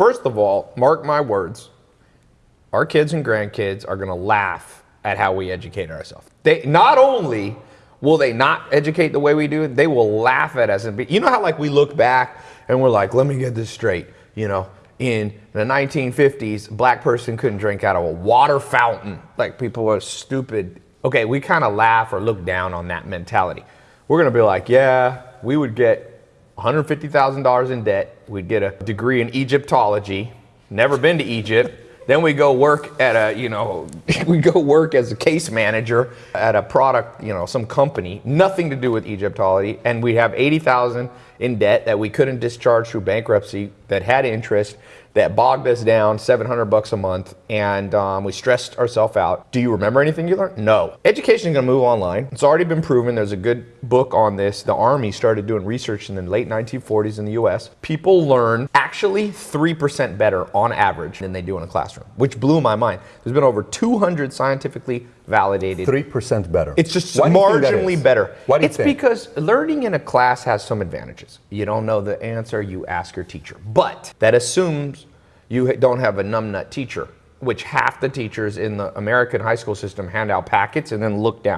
First of all, mark my words, our kids and grandkids are going to laugh at how we educate ourselves. They not only will they not educate the way we do it, they will laugh at us and be, you know how like we look back and we're like, let me get this straight, you know, in the 1950s, black person couldn't drink out of a water fountain. Like people were stupid. Okay, we kind of laugh or look down on that mentality. We're going to be like, yeah, we would get $150,000 in debt. We'd get a degree in Egyptology. Never been to Egypt. Then we go work at a, you know, we go work as a case manager at a product, you know, some company, nothing to do with Egyptology, and we have 80,000 in debt that we couldn't discharge through bankruptcy that had interest that bogged us down 700 bucks a month and um, we stressed ourselves out. Do you remember anything you learned? No. Education is to move online. It's already been proven. There's a good book on this. The Army started doing research in the late 1940s in the US. People learn actually 3% better on average than they do in a classroom, which blew my mind. There's been over 200 scientifically validated. 3% better. It's just Why do you think that marginally better. Why do you it's think? because learning in a class has some advantages. You don't know the answer, you ask your teacher. But that assumes you don't have a numbnut teacher, which half the teachers in the American high school system hand out packets and then look down.